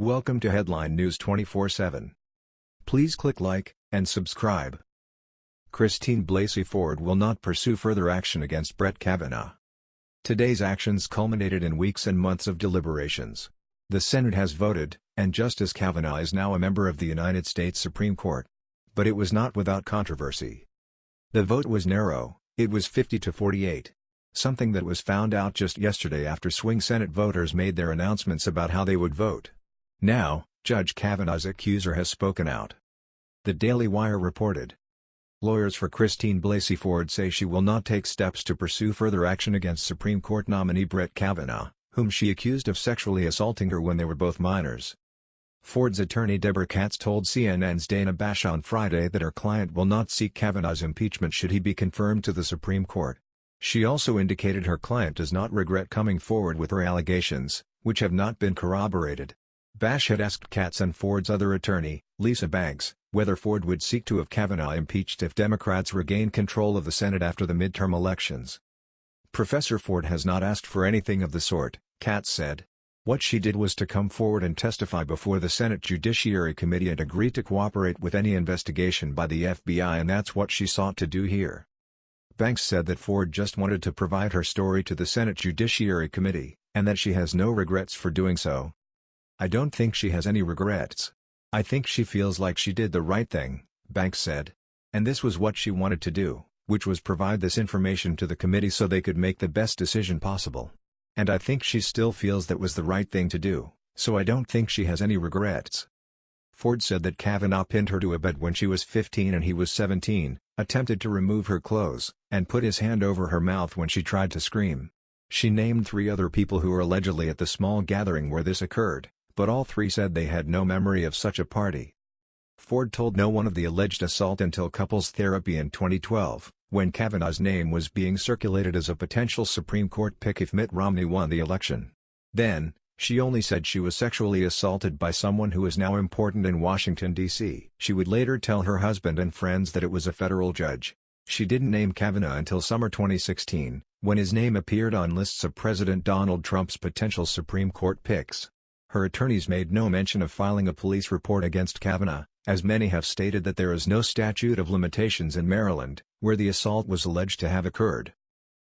Welcome to Headline News 24/7. Please click like and subscribe. Christine Blasey Ford will not pursue further action against Brett Kavanaugh. Today's actions culminated in weeks and months of deliberations. The Senate has voted, and Justice Kavanaugh is now a member of the United States Supreme Court. But it was not without controversy. The vote was narrow, it was 50 to 48. Something that was found out just yesterday after swing Senate voters made their announcements about how they would vote. Now, Judge Kavanaugh's accuser has spoken out. The Daily Wire reported. Lawyers for Christine Blasey Ford say she will not take steps to pursue further action against Supreme Court nominee Brett Kavanaugh, whom she accused of sexually assaulting her when they were both minors. Ford's attorney Deborah Katz told CNN's Dana Bash on Friday that her client will not seek Kavanaugh's impeachment should he be confirmed to the Supreme Court. She also indicated her client does not regret coming forward with her allegations, which have not been corroborated. Bash had asked Katz and Ford's other attorney, Lisa Banks, whether Ford would seek to have Kavanaugh impeached if Democrats regain control of the Senate after the midterm elections. Professor Ford has not asked for anything of the sort, Katz said. What she did was to come forward and testify before the Senate Judiciary Committee and agree to cooperate with any investigation by the FBI and that's what she sought to do here. Banks said that Ford just wanted to provide her story to the Senate Judiciary Committee, and that she has no regrets for doing so. I don't think she has any regrets. I think she feels like she did the right thing, Banks said. And this was what she wanted to do, which was provide this information to the committee so they could make the best decision possible. And I think she still feels that was the right thing to do, so I don't think she has any regrets. Ford said that Kavanaugh pinned her to a bed when she was 15 and he was 17, attempted to remove her clothes, and put his hand over her mouth when she tried to scream. She named three other people who were allegedly at the small gathering where this occurred but all three said they had no memory of such a party. Ford told no one of the alleged assault until couples therapy in 2012, when Kavanaugh's name was being circulated as a potential Supreme Court pick if Mitt Romney won the election. Then, she only said she was sexually assaulted by someone who is now important in Washington, D.C. She would later tell her husband and friends that it was a federal judge. She didn't name Kavanaugh until summer 2016, when his name appeared on lists of President Donald Trump's potential Supreme Court picks. Her attorneys made no mention of filing a police report against Kavanaugh, as many have stated that there is no statute of limitations in Maryland, where the assault was alleged to have occurred.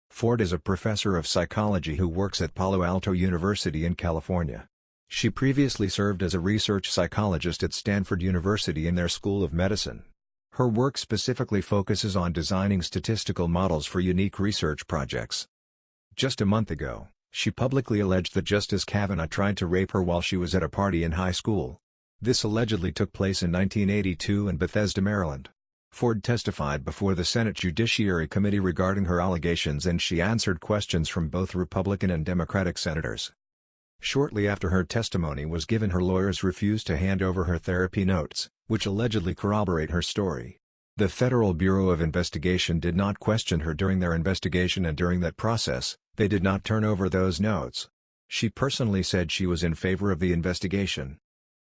Ford is a professor of psychology who works at Palo Alto University in California. She previously served as a research psychologist at Stanford University in their School of Medicine. Her work specifically focuses on designing statistical models for unique research projects. Just a month ago, she publicly alleged that Justice Kavanaugh tried to rape her while she was at a party in high school. This allegedly took place in 1982 in Bethesda, Maryland. Ford testified before the Senate Judiciary Committee regarding her allegations and she answered questions from both Republican and Democratic senators. Shortly after her testimony was given her lawyers refused to hand over her therapy notes, which allegedly corroborate her story. The Federal Bureau of Investigation did not question her during their investigation and during that process, they did not turn over those notes. She personally said she was in favor of the investigation.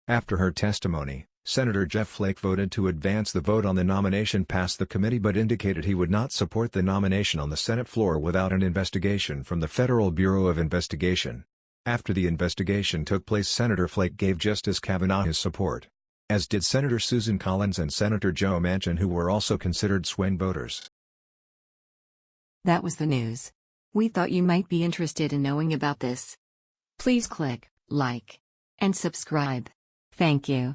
After her testimony, Senator Jeff Flake voted to advance the vote on the nomination past the committee but indicated he would not support the nomination on the Senate floor without an investigation from the Federal Bureau of Investigation. After the investigation took place Senator Flake gave Justice Kavanaugh his support. As did Senator Susan Collins and Senator Joe Manchin who were also considered swing voters. That was the news. We thought you might be interested in knowing about this. Please click like and subscribe. Thank you.